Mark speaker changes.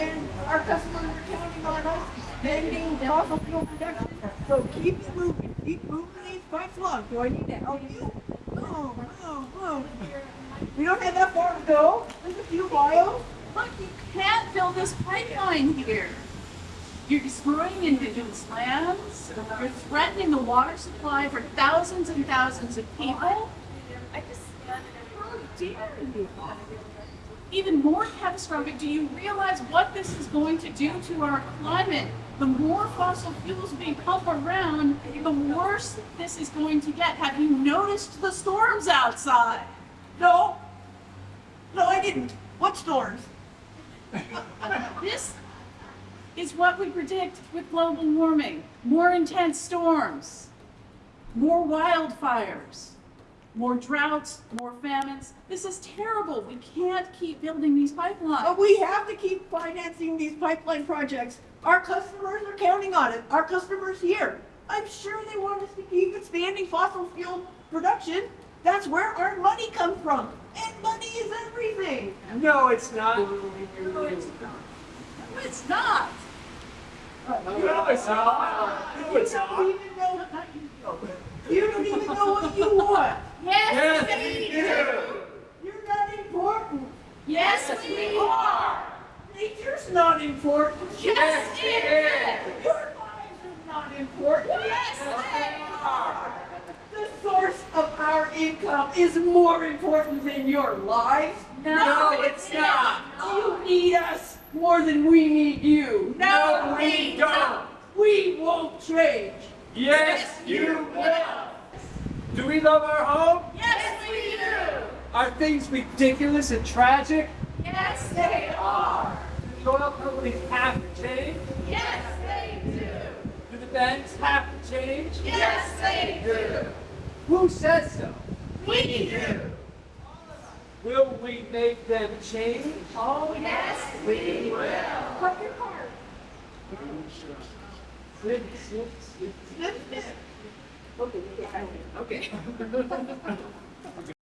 Speaker 1: and our customers are counting on us ending fossil fuel production. So keep it moving, keep moving these pipes along. Do I need to help you? No, no, no. We don't have that far to go. There's a few miles.
Speaker 2: Look, you can't build this pipeline here. You're destroying indigenous lands. You're threatening the water supply for thousands and thousands of people. I just, how dare you? Even more catastrophic, do you realize what this is going to do to our climate? The more fossil fuels we pump around, the worse this is going to get. Have you noticed the storms outside?
Speaker 1: No. No, I didn't. What storms?
Speaker 2: This is what we predict with global warming. More intense storms, more wildfires, more droughts, more famines. This is terrible. We can't keep building these pipelines.
Speaker 1: But we have to keep financing these pipeline projects. Our customers are counting on it. Our customers here. I'm sure they want us to keep expanding fossil fuel production. That's where our money comes from. And money is everything.
Speaker 3: No, it's not.
Speaker 2: No, it's not. No, it's not.
Speaker 3: No, it's not. No, it's
Speaker 1: don't
Speaker 3: not.
Speaker 1: even know. You don't even know what you want.
Speaker 2: Yes,
Speaker 3: Yes,
Speaker 2: we
Speaker 3: we do.
Speaker 1: You're not important.
Speaker 2: Yes, we are.
Speaker 1: Nature's not important.
Speaker 2: Yes, it is.
Speaker 1: Your lives are not important.
Speaker 2: Yes, they are.
Speaker 1: The source of our income is more important than your lives.
Speaker 2: No, it's not.
Speaker 1: You need us more than we need you.
Speaker 2: No, we don't.
Speaker 1: We won't change.
Speaker 3: Yes, you will. Do we love our home?
Speaker 2: Yes, we do.
Speaker 3: Are things ridiculous and tragic?
Speaker 2: Yes, they are.
Speaker 3: Do the oil companies have to change?
Speaker 2: Yes, they do.
Speaker 3: Do the banks have to change?
Speaker 2: Yes, they do.
Speaker 3: Who says so?
Speaker 2: We do.
Speaker 3: Will we make them change?
Speaker 2: Oh, yes, we will.
Speaker 1: Cut your car.
Speaker 3: Snip, snip, snip.
Speaker 1: Snip, snip. Okay.
Speaker 3: Okay.